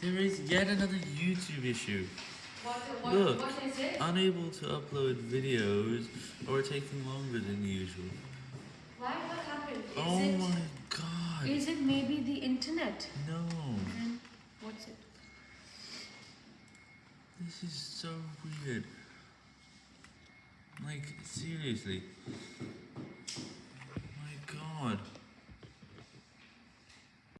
There is yet another YouTube issue. What, what, Look. what is? Unable to upload videos or taking longer than usual. Why? What happened? Is oh it? my god. Is it maybe the internet? No. Then what's it? This is so weird. Like, seriously. My god.